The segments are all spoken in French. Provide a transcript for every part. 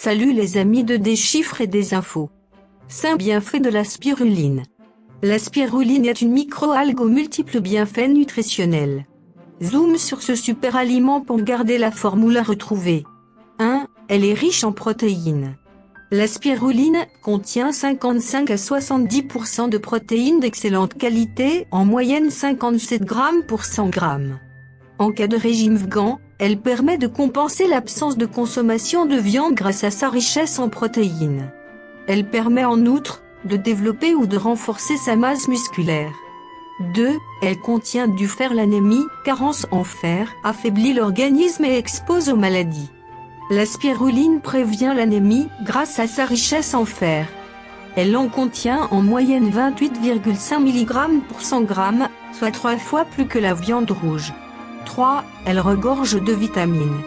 Salut les amis de Des chiffres et des infos. 5 bienfaits de la spiruline. La spiruline est une microalgue aux multiples bienfaits nutritionnels. Zoom sur ce super aliment pour garder la formule retrouvée. 1. Elle est riche en protéines. La spiruline contient 55 à 70% de protéines d'excellente qualité, en moyenne 57 grammes pour 100 grammes. En cas de régime vegan, elle permet de compenser l'absence de consommation de viande grâce à sa richesse en protéines. Elle permet en outre de développer ou de renforcer sa masse musculaire. 2. Elle contient du fer l'anémie, carence en fer, affaiblit l'organisme et expose aux maladies. La spiruline prévient l'anémie grâce à sa richesse en fer. Elle en contient en moyenne 28,5 mg pour 100 g, soit trois fois plus que la viande rouge. 3. Elle regorge de vitamines.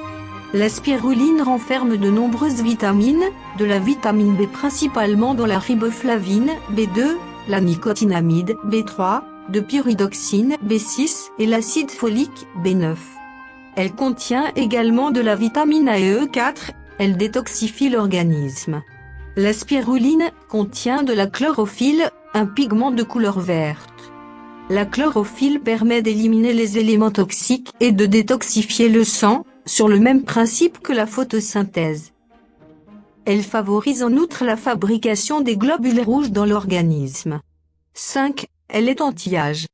La spiruline renferme de nombreuses vitamines, de la vitamine B principalement dans la riboflavine, B2, la nicotinamide, B3, de pyridoxine, B6 et l'acide folique, B9. Elle contient également de la vitamine A et E4, elle détoxifie l'organisme. La spiruline contient de la chlorophylle, un pigment de couleur verte. La chlorophylle permet d'éliminer les éléments toxiques et de détoxifier le sang, sur le même principe que la photosynthèse. Elle favorise en outre la fabrication des globules rouges dans l'organisme. 5. Elle est anti-âge.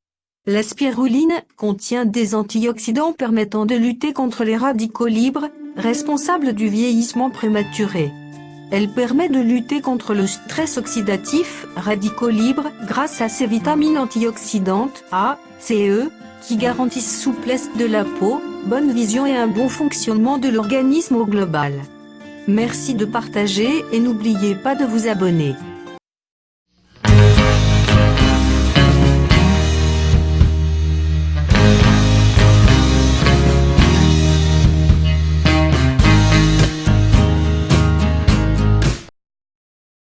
La spiruline contient des antioxydants permettant de lutter contre les radicaux libres, responsables du vieillissement prématuré. Elle permet de lutter contre le stress oxydatif, radicaux libres, grâce à ses vitamines antioxydantes A, C E, qui garantissent souplesse de la peau, bonne vision et un bon fonctionnement de l'organisme au global. Merci de partager et n'oubliez pas de vous abonner.